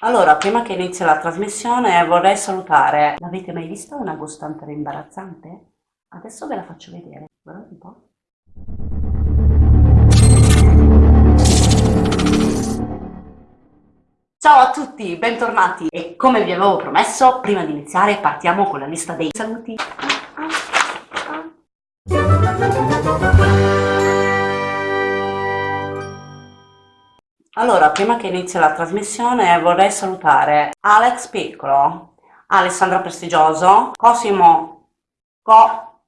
Allora, prima che inizi la trasmissione vorrei salutare. L'avete mai vista una gostante imbarazzante? Adesso ve la faccio vedere. Guardate un po'. Ciao a tutti, bentornati! E come vi avevo promesso, prima di iniziare partiamo con la lista dei saluti. Allora, prima che inizi la trasmissione vorrei salutare Alex Piccolo, Alessandra Prestigioso, Cosimo, Co,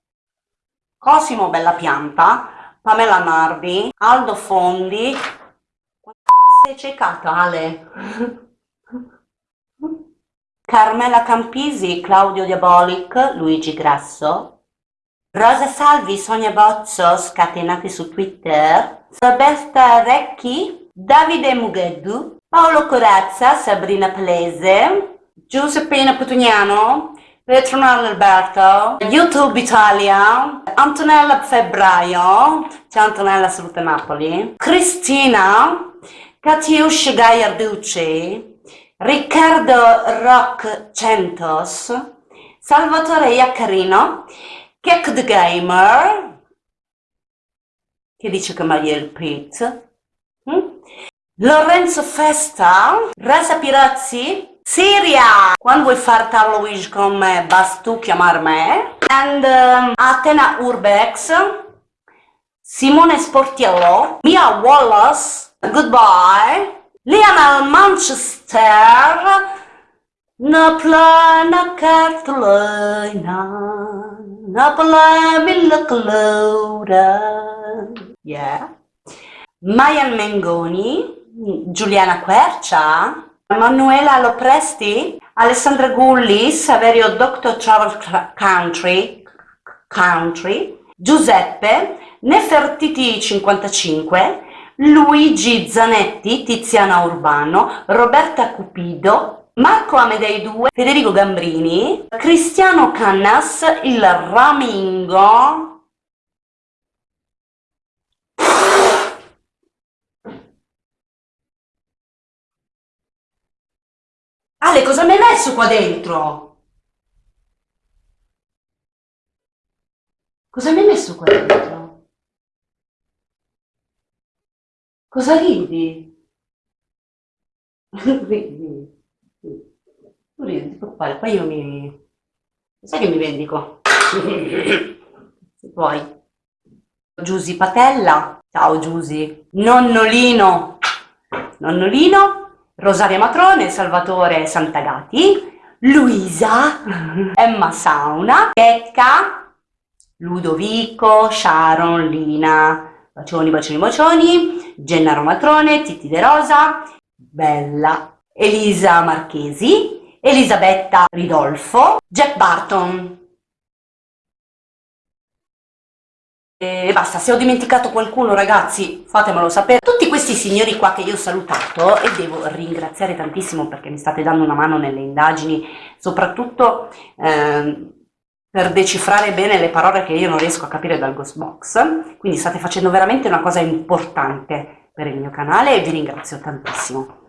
Cosimo Bella Pianta, Pamela Nardi, Aldo Fondi, sei cecata Ale? Carmela Campisi, Claudio Diabolic, Luigi Grasso, Rosa Salvi, Sonia Bozzo, scatenati su Twitter, Roberta Recchi, Davide Mugheddu, Paolo Corazza, Sabrina Palese, Giuseppina Putugnano, Petronella Alberto, YouTube Italia, Antonella Febbraio, ciao Antonella saluta Napoli, Cristina, Katiush Gaiarducci, Riccardo Rock Centos, Salvatore Iaccarino, Kek the Gamer, che dice che Maria il Pete, Lorenzo Festa, Rasa Pirazzi, Siria, quando vuoi fare Halloween con me basta tu chiamare me, and um, Atena Urbex, Simone Sportiello, Mia Wallace, goodbye, Lionel Manchester, Napla na cartolina, Napla mille yeah, Mayan Mengoni, Giuliana Quercia, Manuela Lopresti, Alessandra Gulli, Saverio Doctor Travel Country, Country, Giuseppe, Nefertiti 55, Luigi Zanetti, Tiziana Urbano, Roberta Cupido, Marco Amedei 2, Federico Gambrini, Cristiano Cannas, il Ramingo, Ale, cosa mi hai messo qua dentro? Cosa mi hai messo qua dentro? Cosa ridi? ridi. Tu ridi, ti preoccupare, poi io mi... Sai che mi vendico? Se puoi. Giusy Patella. Ciao Giusy. Nonnolino. Nonnolino. Rosaria Matrone, Salvatore Santagati, Luisa, Emma Sauna, Becca, Ludovico, Sharon, Lina, bacioni, bacioni, bacioni, Gennaro Matrone, Titti De Rosa, Bella, Elisa Marchesi, Elisabetta Ridolfo, Jack Barton, E basta, se ho dimenticato qualcuno ragazzi fatemelo sapere. Tutti questi signori qua che io ho salutato e devo ringraziare tantissimo perché mi state dando una mano nelle indagini, soprattutto eh, per decifrare bene le parole che io non riesco a capire dal Ghost Box, quindi state facendo veramente una cosa importante per il mio canale e vi ringrazio tantissimo.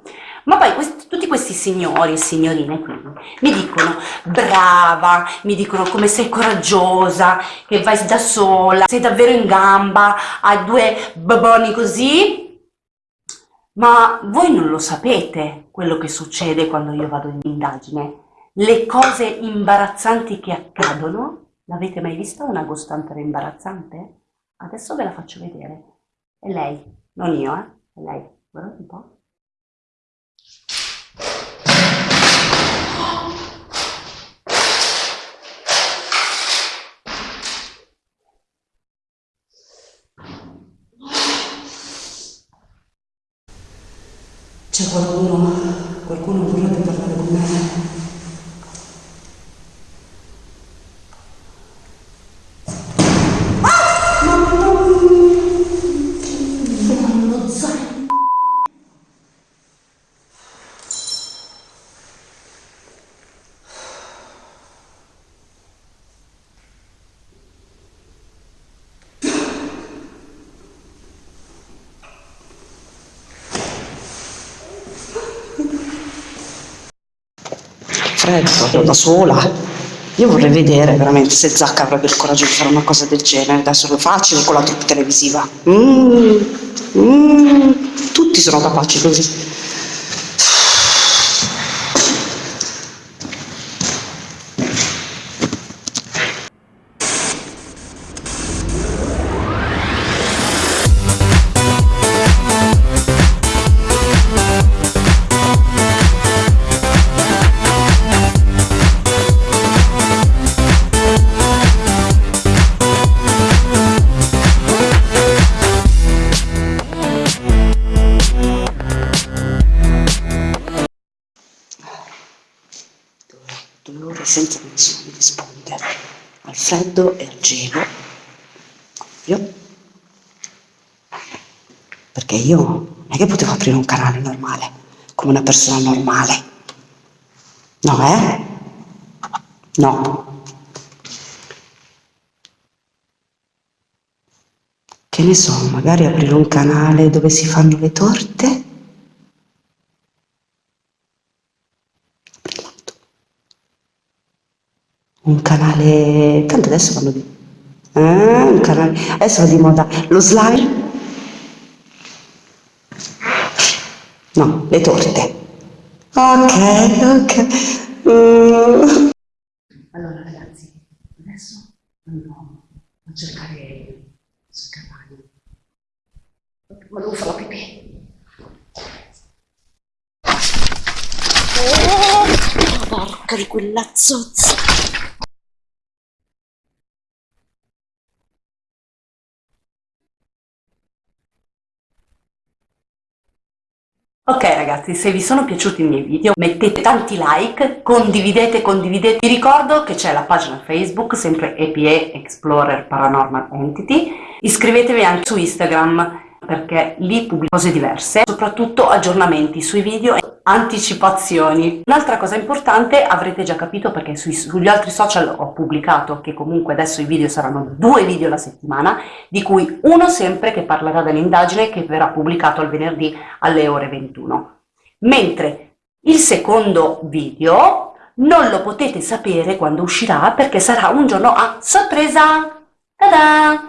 Ma poi questi, tutti questi signori e signorine qui mi dicono brava, mi dicono come sei coraggiosa, che vai da sola, sei davvero in gamba, hai due baboni così. Ma voi non lo sapete quello che succede quando io vado in indagine. Le cose imbarazzanti che accadono. L'avete mai vista una gostante imbarazzante? Adesso ve la faccio vedere. È lei, non io, eh? È lei. Guardate un po'. C'è qualcuno, qualcuno vorrebbe parlare con me? Freddo, da sola. Io vorrei vedere veramente se Zacca avrebbe il coraggio di fare una cosa del genere, adesso è facile con la troupe televisiva. Mm, mm, tutti sono capaci così. Due ore senza nessuno rispondere. Al freddo e al gelo ovvio perché io non è che potevo aprire un canale normale come una persona normale. No eh? No. Che ne so magari aprire un canale dove si fanno le torte un canale, tanto adesso vanno di, eh, un canale, adesso va di moda lo slime, no, le torte, ok, ok, mm. allora ragazzi, adesso andiamo a cercare sul cavallo, ma devo fare la pipì. Oh, porca di quella zozza! Ok ragazzi, se vi sono piaciuti i miei video mettete tanti like, condividete, condividete. Vi ricordo che c'è la pagina Facebook, sempre EPE Explorer Paranormal Entity. Iscrivetevi anche su Instagram perché lì pubblico cose diverse, soprattutto aggiornamenti sui video e anticipazioni. Un'altra cosa importante, avrete già capito perché sui, sugli altri social ho pubblicato che comunque adesso i video saranno due video alla settimana, di cui uno sempre che parlerà dell'indagine che verrà pubblicato il venerdì alle ore 21. Mentre il secondo video non lo potete sapere quando uscirà perché sarà un giorno a sorpresa! Ta-da!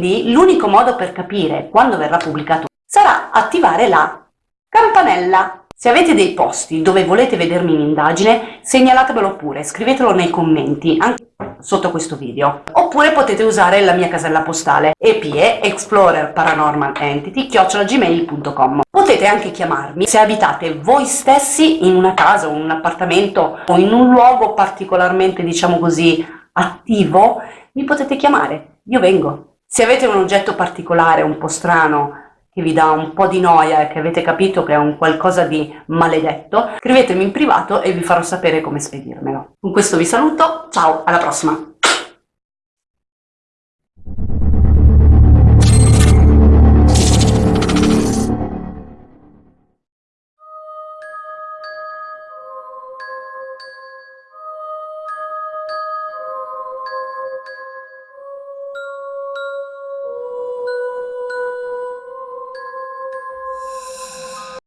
Quindi l'unico modo per capire quando verrà pubblicato sarà attivare la campanella. Se avete dei posti dove volete vedermi in indagine, segnalatemelo pure, scrivetelo nei commenti, anche sotto questo video. Oppure potete usare la mia casella postale EPE Explorer Paranormal Entity chiocciolagmail.com. Potete anche chiamarmi se abitate voi stessi in una casa o in un appartamento o in un luogo particolarmente, diciamo così, attivo, mi potete chiamare, io vengo. Se avete un oggetto particolare, un po' strano, che vi dà un po' di noia e che avete capito che è un qualcosa di maledetto, scrivetemi in privato e vi farò sapere come spedirmelo. Con questo vi saluto, ciao, alla prossima!